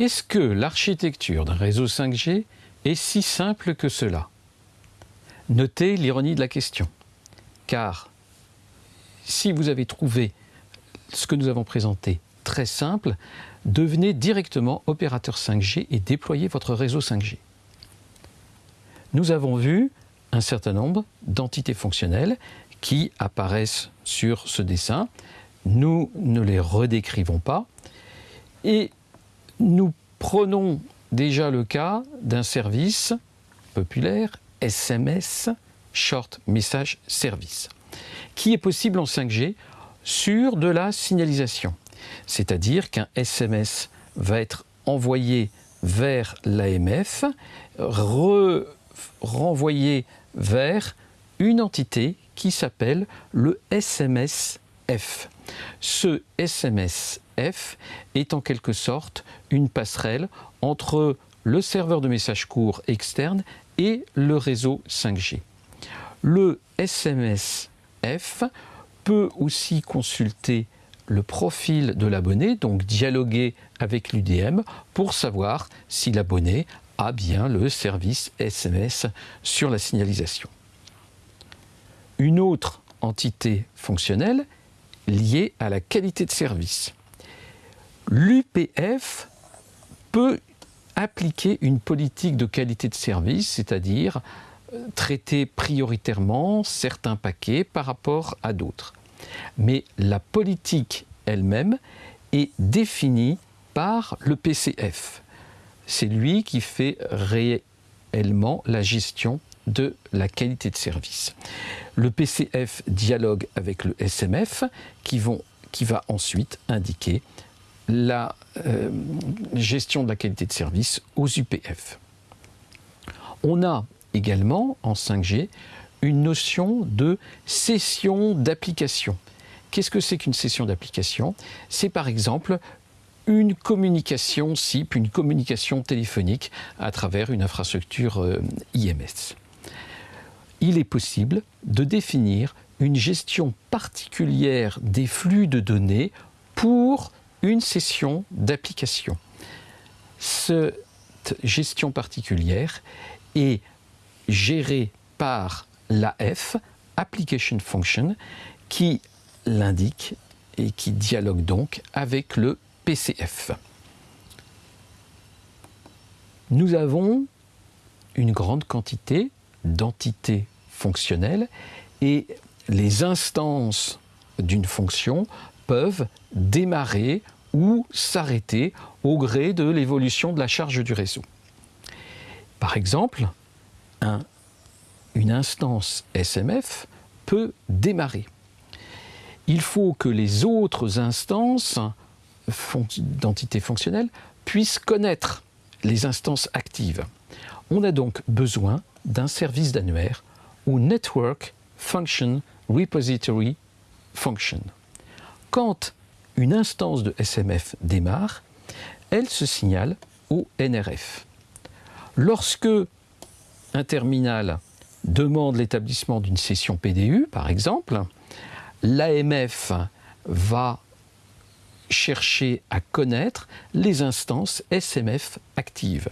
Est-ce que l'architecture d'un réseau 5G est si simple que cela? Notez l'ironie de la question, car si vous avez trouvé ce que nous avons présenté très simple, devenez directement opérateur 5G et déployez votre réseau 5G. Nous avons vu un certain nombre d'entités fonctionnelles qui apparaissent sur ce dessin. Nous ne les redécrivons pas et nous prenons déjà le cas d'un service populaire SMS, Short Message Service, qui est possible en 5G sur de la signalisation. C'est-à-dire qu'un SMS va être envoyé vers l'AMF, renvoyé vers une entité qui s'appelle le SMSF. Ce SMSF est en quelque sorte une passerelle entre le serveur de messages courts externe et le réseau 5G. Le SMSF peut aussi consulter le profil de l'abonné, donc dialoguer avec l'UDM pour savoir si l'abonné a bien le service SMS sur la signalisation. Une autre entité fonctionnelle liée à la qualité de service. L'UPF peut appliquer une politique de qualité de service, c'est-à-dire euh, traiter prioritairement certains paquets par rapport à d'autres. Mais la politique elle-même est définie par le PCF. C'est lui qui fait réellement la gestion de la qualité de service. Le PCF dialogue avec le SMF qui, va ensuite indiquer la euh, gestion de la qualité de service aux UPF. On a également en 5G une notion de session d'application. Qu'est-ce que c'est qu'une session d'application? C'est par exemple une communication SIP, une communication téléphonique à travers une infrastructure euh, IMS. Il est possible de définir une gestion particulière des flux de données pour une session d'application. Cette gestion particulière est gérée par l'AF, Application Function, qui l'indique et qui dialogue donc avec le PCF. Nous avons une grande quantité d'entités fonctionnelles et les instances d'une fonction peuvent démarrer ou s'arrêter au gré de l'évolution de la charge du réseau. Par exemple, une instance SMF peut démarrer. Il faut que les autres instances d'entités fonctionnelles puissent connaître les instances actives. On a donc besoin d'un service d'annuaire ou Network Function Repository Function. Quand une instance de SMF démarre, elle se signale au NRF. Lorsque un terminal demande l'établissement d'une session PDU, par exemple, l'AMF va chercher à connaître les instances SMF actives.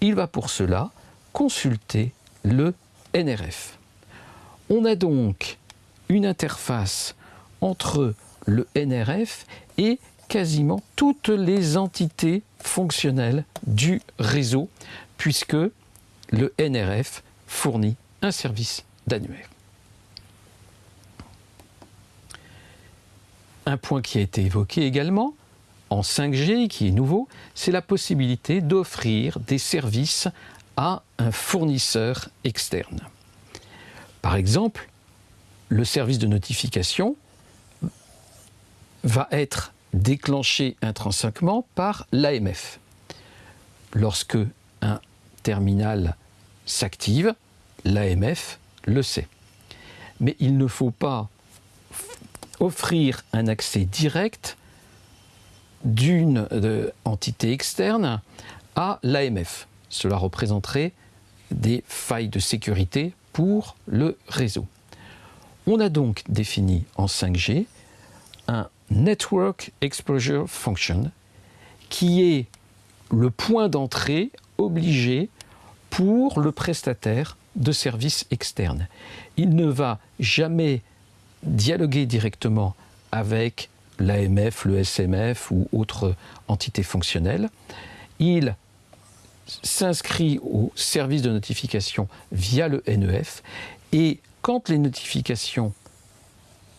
Il va pour cela consulter le NRF. On a donc une interface entre le NRF et quasiment toutes les entités fonctionnelles du réseau, puisque le NRF fournit un service d'annuaire. Un point qui a été évoqué également en 5G, qui est nouveau, c'est la possibilité d'offrir des services à un fournisseur externe. Par exemple, le service de notification va être déclenché intrinsèquement par l'AMF. Lorsque un terminal s'active, l'AMF le sait. Mais il ne faut pas offrir un accès direct d'une entité externe à l'AMF. Cela représenterait des failles de sécurité pour le réseau. On a donc défini en 5G un Network Exposure Function qui est le point d'entrée obligé pour le prestataire de services externes. Il ne va jamais dialoguer directement avec l'AMF, le SMF ou autre entité fonctionnelle. Il s'inscrit au service de notification via le NEF et quand les notifications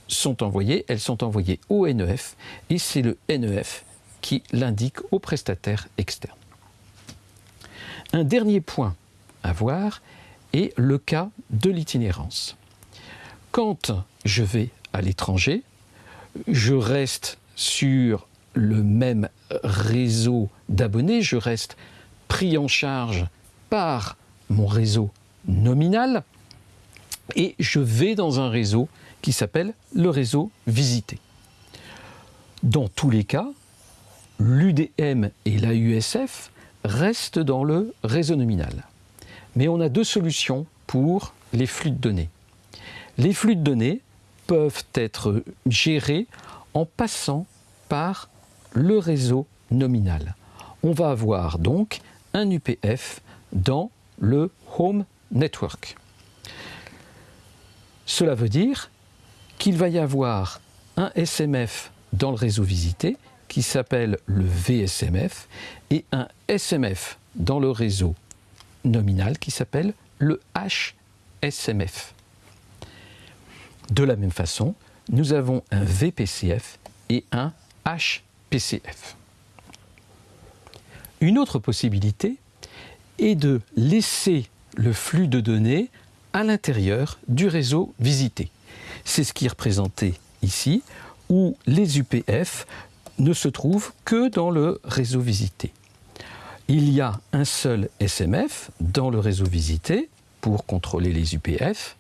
sont envoyées, elles sont envoyées au NEF et c'est le NEF qui l'indique au prestataire externe. Un dernier point à voir est le cas de l'itinérance. Quand je vais à l'étranger, je reste sur le même réseau d'abonnés, je reste pris en charge par mon réseau nominal et je vais dans un réseau qui s'appelle le réseau visité. Dans tous les cas, l'UDM et l'AUSF restent dans le réseau nominal. Mais on a deux solutions pour les flux de données. Les flux de données peuvent être gérés en passant par le réseau nominal. On va avoir donc un UPF dans le Home Network. Cela veut dire qu'il va y avoir un SMF dans le réseau visité qui s'appelle le VSMF et un SMF dans le réseau nominal qui s'appelle le HSMF. De la même façon, nous avons un VPCF et un HPCF. Une autre possibilité est de laisser le flux de données à l'intérieur du réseau visité. C'est ce qui est représenté ici, où les UPF ne se trouvent que dans le réseau visité. Il y a un seul SMF dans le réseau visité pour contrôler les UPF.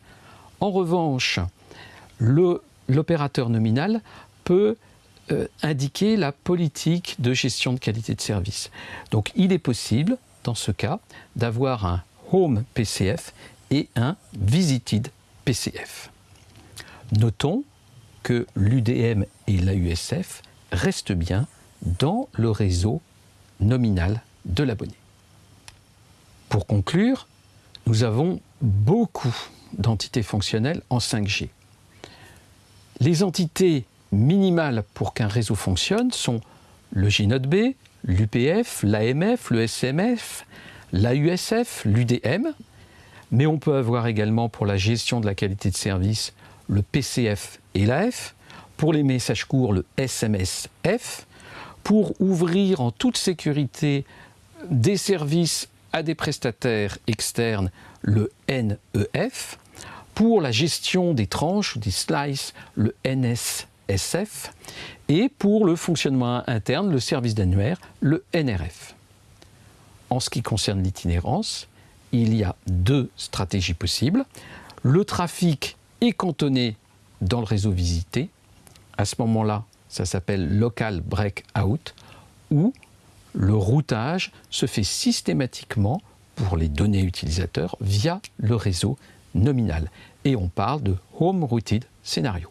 En revanche, l'opérateur nominal peut euh, indiquer la politique de gestion de qualité de service. Donc il est possible, dans ce cas, d'avoir un Home PCF et un Visited PCF. Notons que l'UDM et l'AUSF restent bien dans le réseau nominal de l'abonné. Pour conclure, nous avons beaucoup d'entités fonctionnelles en 5G. Les entités minimales pour qu'un réseau fonctionne sont le G-Node-B, l'UPF, l'AMF, le SMF, l'AUSF, l'UDM, mais on peut avoir également pour la gestion de la qualité de service le PCF et l'AF, pour les messages courts le SMSF, pour ouvrir en toute sécurité des services à des prestataires externes le NEF, pour la gestion des tranches ou des slices le NSSF, et pour le fonctionnement interne, le service d'annuaire, le NRF. En ce qui concerne l'itinérance, il y a deux stratégies possibles. Le trafic est cantonné dans le réseau visité. À ce moment-là, ça s'appelle local breakout, où le routage se fait systématiquement pour les données utilisateurs via le réseau nominal. Et on parle de home routed scénario.